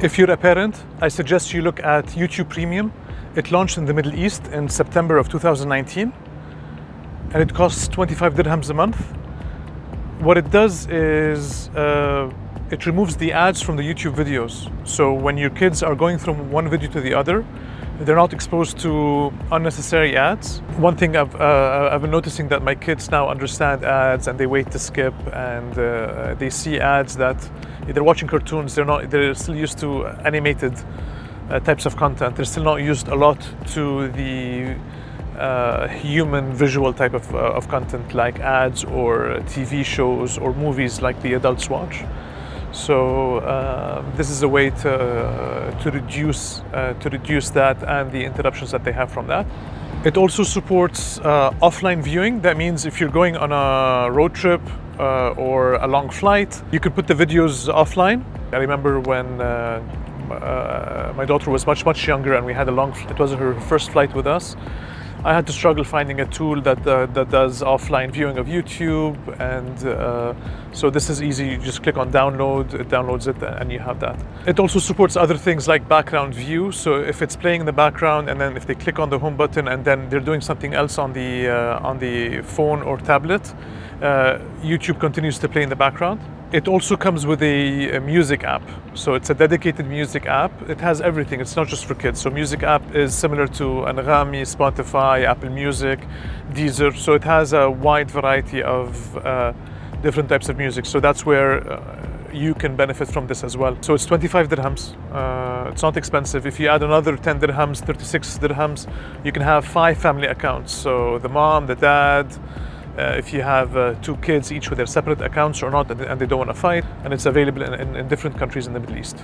If you're a parent, I suggest you look at YouTube Premium. It launched in the Middle East in September of 2019 and it costs 25 dirhams a month. What it does is uh, it removes the ads from the YouTube videos. So when your kids are going from one video to the other, they're not exposed to unnecessary ads. One thing I've, uh, I've been noticing that my kids now understand ads and they wait to skip and uh, they see ads that they're watching cartoons, they're not, they're still used to animated uh, types of content. They're still not used a lot to the uh, human visual type of, uh, of content like ads or TV shows or movies like the adults watch. So uh, this is a way to, uh, to, reduce, uh, to reduce that and the interruptions that they have from that. It also supports uh, offline viewing. That means if you're going on a road trip uh, or a long flight, you can put the videos offline. I remember when uh, my daughter was much, much younger and we had a long, it was her first flight with us. I had to struggle finding a tool that, uh, that does offline viewing of YouTube and uh, so this is easy, you just click on download, it downloads it and you have that. It also supports other things like background view, so if it's playing in the background and then if they click on the home button and then they're doing something else on the, uh, on the phone or tablet, uh, YouTube continues to play in the background. It also comes with a, a, music app. So it's a dedicated music app. It has everything. It's not just for kids. So music app is similar to Anghami, Spotify, Apple Music, Deezer. So it has a wide variety of uh, different types of music. So that's where uh, you can benefit from this as well. So it's 25 dirhams. Uh, it's not expensive. If you add another 10 dirhams, 36 dirhams, you can have five family accounts. So the mom, the dad, uh, if you have uh, two kids each with their separate accounts or not and they don't want to fight and it's available in, in, in different countries in the Middle East.